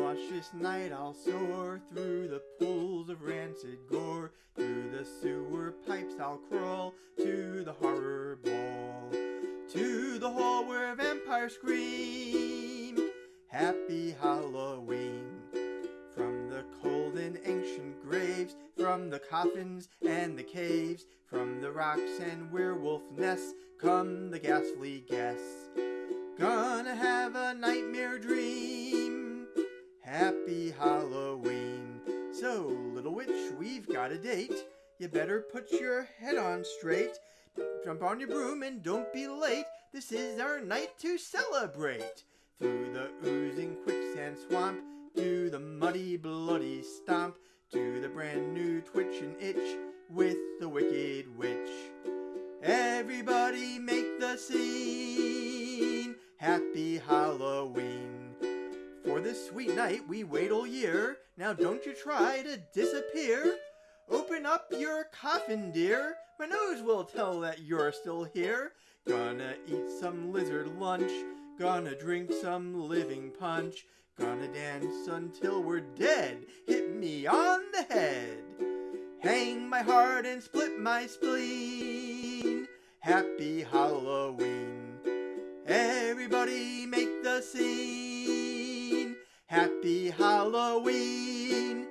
a nauseous night I'll soar through the pools of rancid gore. Through the sewer pipes I'll crawl to the horror ball. To the hall where vampires scream. Happy Halloween. From the cold and ancient graves, from the coffins and the caves, from the rocks and werewolf nests, come the ghastly guests. Happy Halloween. So, little witch, we've got a date. You better put your head on straight. Jump on your broom and don't be late. This is our night to celebrate. Through the oozing quicksand swamp, to the muddy, bloody stomp, to the brand new twitch and itch with the wicked witch. Everybody make the scene. Happy Halloween. For this sweet night we wait all year. Now don't you try to disappear. Open up your coffin, dear. My nose will tell that you're still here. Gonna eat some lizard lunch. Gonna drink some living punch. Gonna dance until we're dead. Hit me on the head. Hang my heart and split my spleen. Happy Halloween. Everybody make the scene. Happy Halloween.